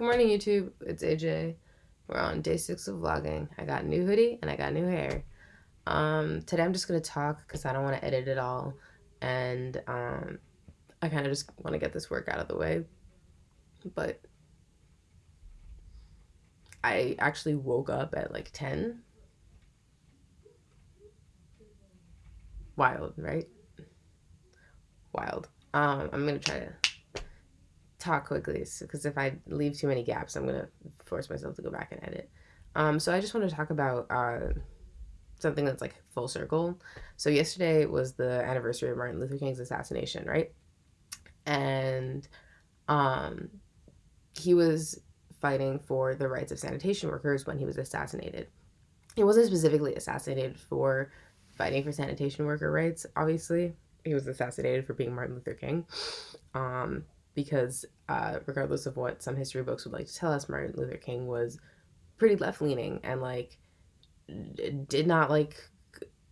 Good morning, YouTube. It's AJ. We're on day six of vlogging. I got a new hoodie and I got new hair. Um, today I'm just gonna talk because I don't want to edit it all, and um, I kind of just want to get this work out of the way. But I actually woke up at like ten. Wild, right? Wild. Um, I'm gonna try to talk quickly because if I leave too many gaps, I'm gonna force myself to go back and edit. Um, so I just want to talk about uh, something that's like full circle. So yesterday was the anniversary of Martin Luther King's assassination, right? And um, he was fighting for the rights of sanitation workers when he was assassinated. He wasn't specifically assassinated for fighting for sanitation worker rights, obviously. He was assassinated for being Martin Luther King. Um, because uh, regardless of what some history books would like to tell us, Martin Luther King was pretty left leaning and like did not like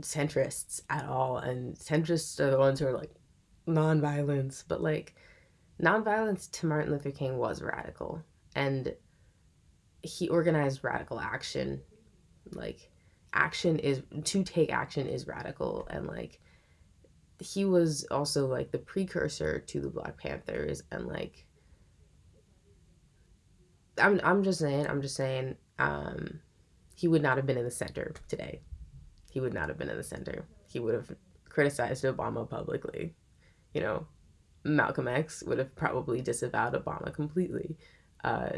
centrists at all. And centrists are the ones who are like nonviolence, but like nonviolence to Martin Luther King was radical and he organized radical action. Like action is to take action is radical and like he was also like the precursor to the Black Panthers and like I'm I'm just saying, I'm just saying, um, he would not have been in the center today. He would not have been in the center. He would have criticized Obama publicly. You know, Malcolm X would have probably disavowed Obama completely. Uh,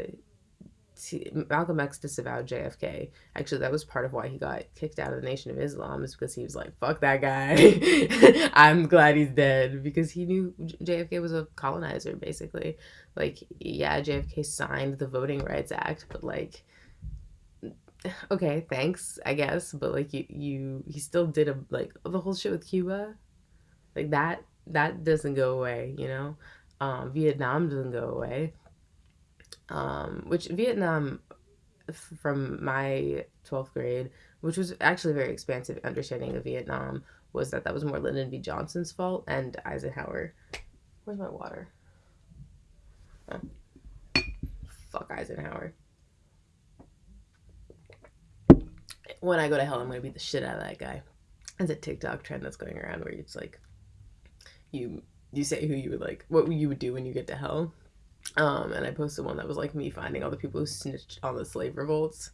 Malcolm X disavowed JFK. Actually, that was part of why he got kicked out of the Nation of Islam, is because he was like, fuck that guy. I'm glad he's dead. Because he knew JFK was a colonizer, basically. Like, yeah, JFK signed the Voting Rights Act, but like, okay, thanks, I guess. But like, you, you, he still did a, like, the whole shit with Cuba. Like, that, that doesn't go away, you know? Um, Vietnam doesn't go away um, which Vietnam, from my 12th grade, which was actually a very expansive understanding of Vietnam, was that that was more Lyndon B. Johnson's fault and Eisenhower. Where's my water? Fuck Eisenhower. When I go to hell, I'm gonna beat the shit out of that guy. It's a TikTok trend that's going around where it's like, you you say who you would like, what you would do when you get to hell, um, and I posted one that was like me finding all the people who snitched on the slave revolts.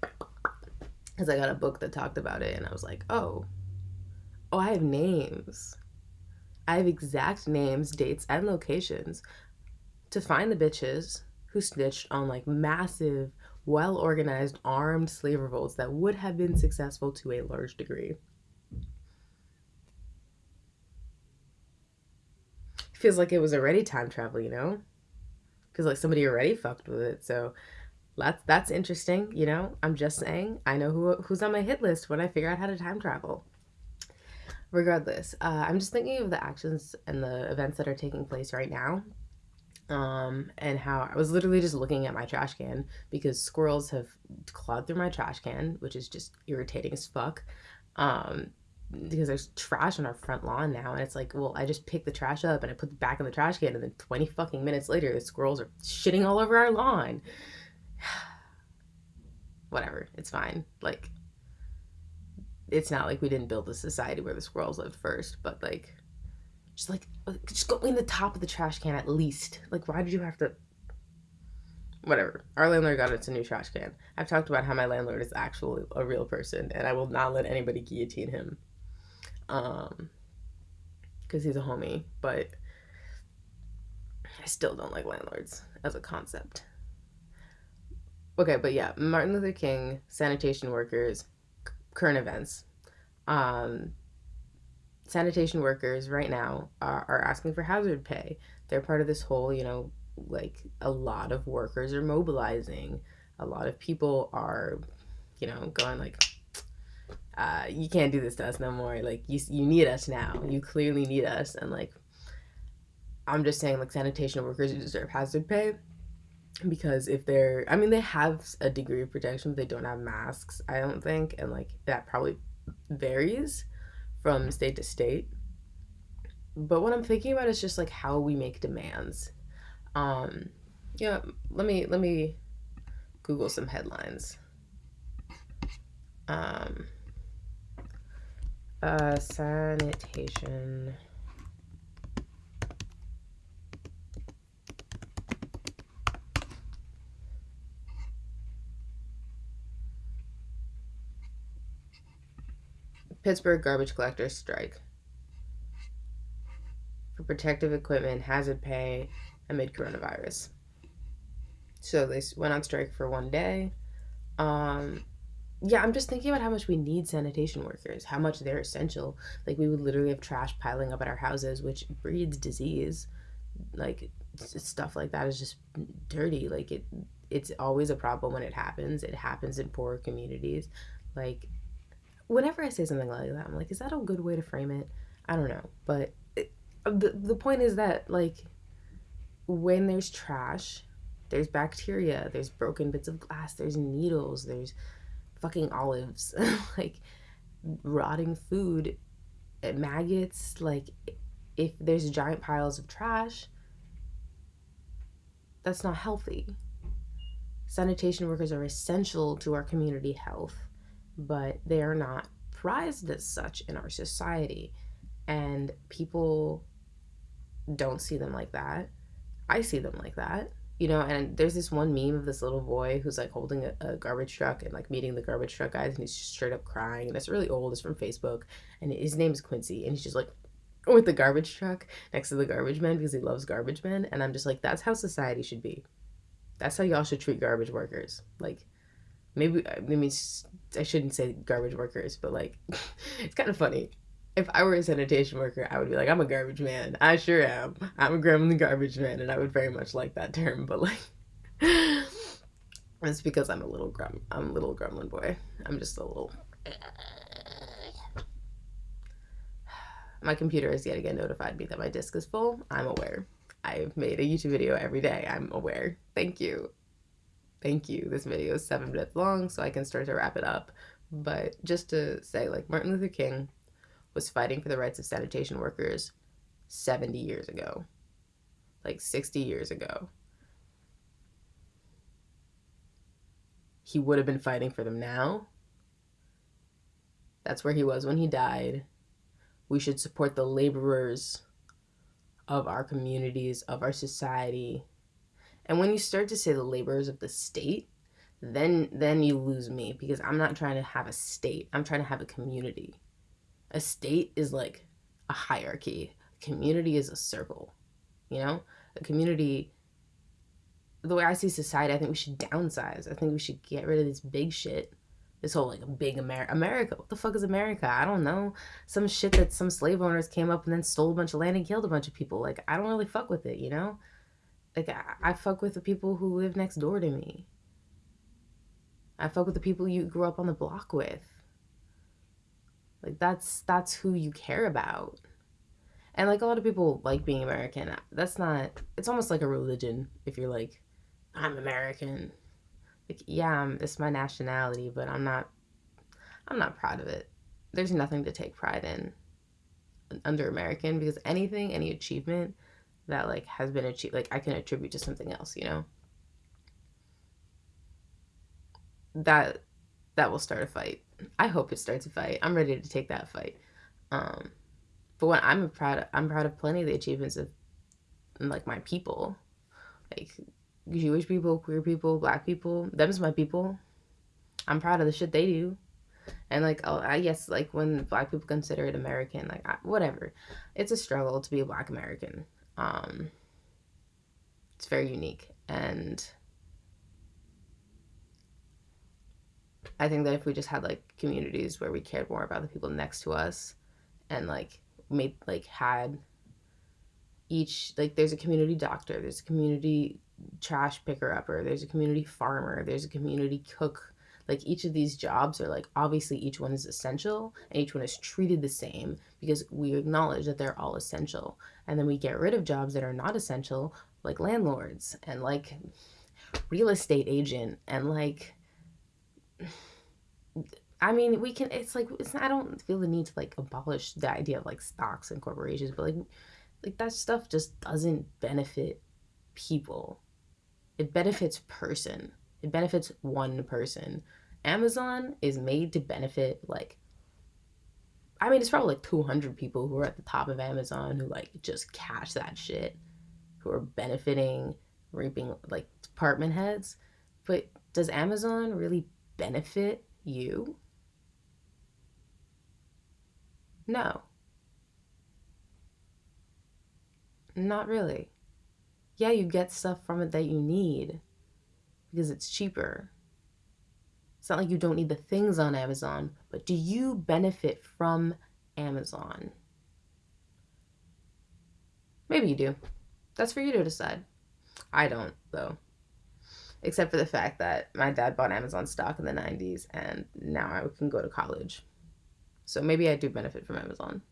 Because I got a book that talked about it, and I was like, oh, oh, I have names. I have exact names, dates, and locations to find the bitches who snitched on like massive, well organized, armed slave revolts that would have been successful to a large degree. Feels like it was already time travel, you know? Because like somebody already fucked with it. So that's that's interesting. You know, I'm just saying. I know who who's on my hit list when I figure out how to time travel. Regardless, uh, I'm just thinking of the actions and the events that are taking place right now. Um, and how I was literally just looking at my trash can because squirrels have clawed through my trash can, which is just irritating as fuck. Um, because there's trash on our front lawn now and it's like well i just pick the trash up and i put it back in the trash can and then 20 fucking minutes later the squirrels are shitting all over our lawn. Whatever it's fine. Like it's not like we didn't build a society where the squirrels lived first but like just like just go in the top of the trash can at least. Like why did you have to whatever. Our landlord got us a new trash can. I've talked about how my landlord is actually a real person and i will not let anybody guillotine him um because he's a homie but i still don't like landlords as a concept. Okay but yeah martin luther king sanitation workers current events. Um sanitation workers right now are, are asking for hazard pay. They're part of this whole you know like a lot of workers are mobilizing. A lot of people are you know going like uh, you can't do this to us no more. Like you, you need us now. You clearly need us. And like, I'm just saying, like sanitation workers deserve hazard pay because if they're, I mean, they have a degree of protection, but they don't have masks. I don't think, and like that probably varies from state to state. But what I'm thinking about is just like how we make demands. Um, Yeah, let me let me Google some headlines. Um, uh, sanitation. Pittsburgh garbage collectors strike for protective equipment, hazard pay amid coronavirus. So they went on strike for one day. Um, yeah, I'm just thinking about how much we need sanitation workers, how much they're essential. Like we would literally have trash piling up at our houses, which breeds disease. Like stuff like that is just dirty. Like it, it's always a problem when it happens. It happens in poor communities. Like whenever I say something like that, I'm like, is that a good way to frame it? I don't know, but it, the the point is that like when there's trash, there's bacteria, there's broken bits of glass, there's needles, there's fucking olives, like rotting food, eh, maggots. Like if there's giant piles of trash, that's not healthy. Sanitation workers are essential to our community health but they are not prized as such in our society. And people don't see them like that. I see them like that. You know, and there's this one meme of this little boy who's like holding a, a garbage truck and like meeting the garbage truck guys, and he's just straight up crying. And it's really old. It's from Facebook, and his name is Quincy, and he's just like with the garbage truck next to the garbage men because he loves garbage men. And I'm just like, that's how society should be. That's how y'all should treat garbage workers. Like, maybe I mean I shouldn't say garbage workers, but like it's kind of funny. If I were a sanitation worker, I would be like, I'm a garbage man. I sure am. I'm a gremlin garbage man, and I would very much like that term. But like, it's because I'm a little grum. I'm a little gremlin boy. I'm just a little. My computer has yet again notified me that my disk is full. I'm aware. I've made a YouTube video every day. I'm aware. Thank you. Thank you. This video is seven minutes long, so I can start to wrap it up. But just to say, like, Martin Luther King was fighting for the rights of sanitation workers 70 years ago, like 60 years ago. He would have been fighting for them now. That's where he was when he died. We should support the laborers of our communities, of our society, and when you start to say the laborers of the state, then then you lose me because I'm not trying to have a state. I'm trying to have a community. A state is like a hierarchy. A community is a circle. You know? A community the way I see society, I think we should downsize. I think we should get rid of this big shit. This whole like big America. America. What the fuck is America? I don't know. Some shit that some slave owners came up and then stole a bunch of land and killed a bunch of people. Like I don't really fuck with it, you know? Like I, I fuck with the people who live next door to me. I fuck with the people you grew up on the block with. Like that's that's who you care about. And like a lot of people like being American. That's not it's almost like a religion if you're like I'm American. Like yeah, um, it's my nationality, but I'm not I'm not proud of it. There's nothing to take pride in under American because anything, any achievement that like has been achieved like i can attribute to something else you know that that will start a fight i hope it starts a fight. I'm ready to take that fight. Um but when i'm proud of, i'm proud of plenty of the achievements of like my people. Like jewish people queer people black people them's my people. I'm proud of the shit they do. And like oh i guess like when black people consider it american like I, whatever. It's a struggle to be a black american. Um, it's very unique. And I think that if we just had like communities where we cared more about the people next to us and like made like had each like there's a community doctor, there's a community trash picker upper, there's a community farmer, there's a community cook like each of these jobs are like obviously each one is essential and each one is treated the same because we acknowledge that they're all essential. And then we get rid of jobs that are not essential like landlords and like real estate agent and like I mean, we can. It's like it's. I don't feel the need to like abolish the idea of like stocks and corporations, but like, like that stuff just doesn't benefit people. It benefits person. It benefits one person. Amazon is made to benefit like I mean, it's probably like 200 people who are at the top of Amazon who like just cash that shit, who are benefiting, reaping like department heads. But does Amazon really benefit you? No. Not really. Yeah, you get stuff from it that you need because it's cheaper. It's not like you don't need the things on Amazon, but do you benefit from Amazon? Maybe you do. That's for you to decide. I don't, though. Except for the fact that my dad bought Amazon stock in the 90s and now I can go to college. So maybe I do benefit from Amazon.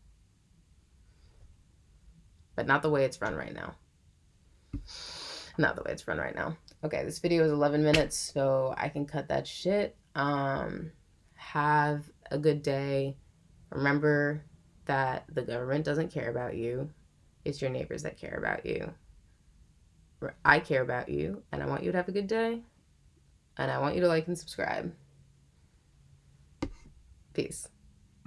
But not the way it's run right now. Not the way it's run right now. Okay, this video is 11 minutes, so I can cut that shit. Um, have a good day. Remember that the government doesn't care about you. It's your neighbors that care about you. I care about you, and I want you to have a good day. And I want you to like and subscribe. Peace.